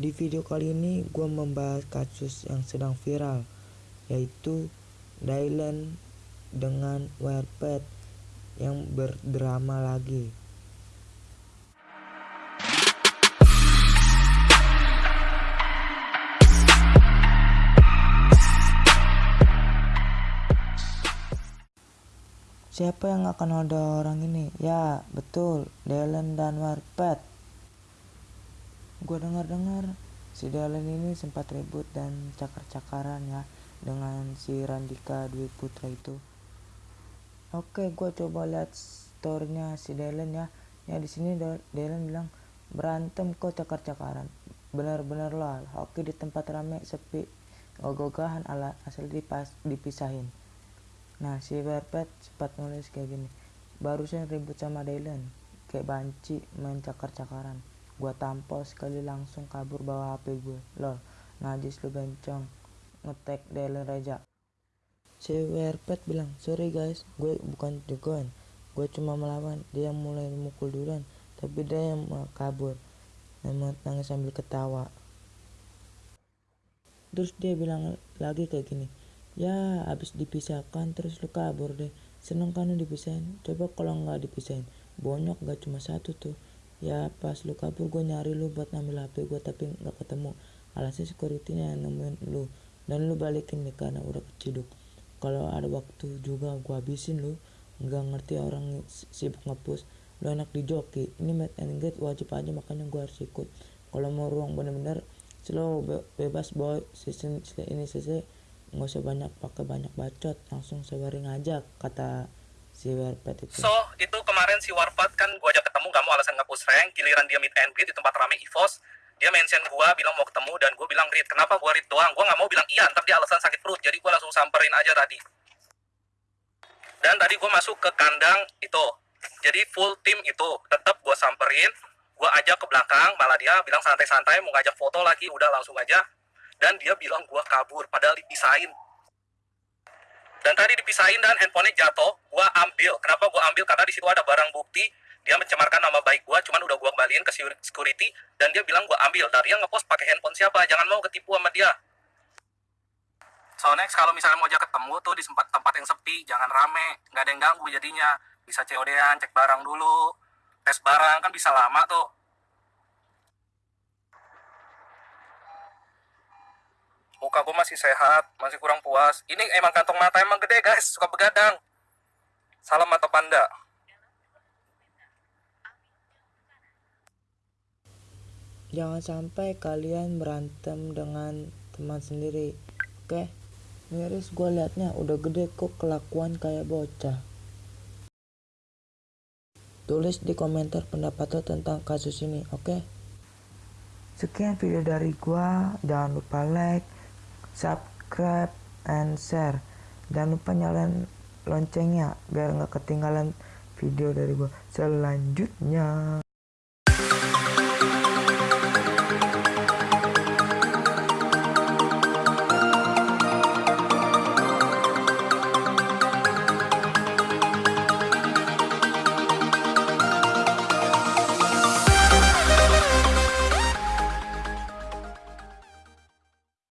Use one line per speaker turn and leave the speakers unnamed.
Di video kali ini gue membahas kasus yang sedang viral yaitu Dylan dengan Warped yang berdrama lagi. Siapa yang akan ada orang ini? Ya, betul, Dylan dan Warped. Gue dengar-dengar si Dylan ini sempat ribut dan cakar-cakaran ya dengan si Randika Dwi Putra itu. Oke, gue coba lihat storynya si Dylan ya. Ya di sini Dylan bilang berantem kok cakar-cakaran. Benar-benar lah. Oke di tempat rame sepi, gogogahan ala asal dipas, dipisahin. Nah si Verpet cepat nulis kayak gini. Barusan ribut sama Dylan. Kayak banci main cakar-cakaran. Gua tampol sekali langsung kabur bawa HP gue. Lol, najis lu bencong. Ngetek Dylan Reja. Si Verpet bilang, sorry guys, gue bukan jagoan. Gue cuma melawan. Dia mulai mukul duluan. Tapi dia yang kabur. Dan nangis sambil ketawa. Terus dia bilang lagi kayak gini ya habis dipisahkan terus lu kabur deh seneng kan lu dipisahin coba kalau nggak dipisahin bonyok gak cuma satu tuh ya pas lu kabur gue nyari lu buat ngambil hp gue tapi nggak ketemu. Alasan securitynya nemuin lu. Dan lu balikin nih karena udah keciduk. Kalau ada waktu juga gue habisin lu nggak ngerti orang sibuk ngepus. Lu enak di joki. Ini meet and greet wajib aja makanya gue harus ikut. Kalau mau ruang bener-bener slow be bebas boy. Season ini selesai nggak usah banyak pakai banyak bacot. Langsung sebaring aja kata si Warped itu.
So itu kemarin si Warped kan gua ajak ketemu gak mau alasan ngapus rank giliran dia meet and greet di tempat rame EVOS. Dia mention gua bilang mau ketemu dan gua bilang greet kenapa gua read doang? Gua nggak mau bilang iya ntar dia alasan sakit perut. Jadi gua langsung samperin aja tadi. Dan tadi gua masuk ke kandang itu. Jadi full tim itu tetap gua samperin. Gua ajak ke belakang malah dia bilang santai-santai mau ngajak foto lagi udah langsung aja. Dan dia bilang gua kabur padahal dipisahin dan tadi dipisahin dan handphonenya jatuh gua ambil. Kenapa gua ambil? Karena di situ ada barang bukti. Dia mencemarkan nama baik gua cuman udah gua kembaliin ke security dan dia bilang gua ambil. Dari yang ngepost pakai handphone siapa? Jangan mau ketipu sama dia. So next kalau misalnya mau ajak ketemu tuh di tempat tempat yang sepi jangan rame. Nggak ada yang ganggu jadinya. Bisa COD-an cek barang dulu tes barang kan bisa lama tuh muka gue masih sehat, masih kurang puas. Ini emang kantong mata emang gede guys, suka begadang. Salam mata panda.
Jangan sampai kalian berantem dengan teman sendiri. Oke? Miris gue liatnya udah gede kok kelakuan kayak bocah. Tulis di komentar pendapat lo tentang kasus ini, oke? Sekian video dari gua, jangan lupa like, subscribe and share. Jangan lupa nyalain loncengnya biar nggak ketinggalan video dari gua selanjutnya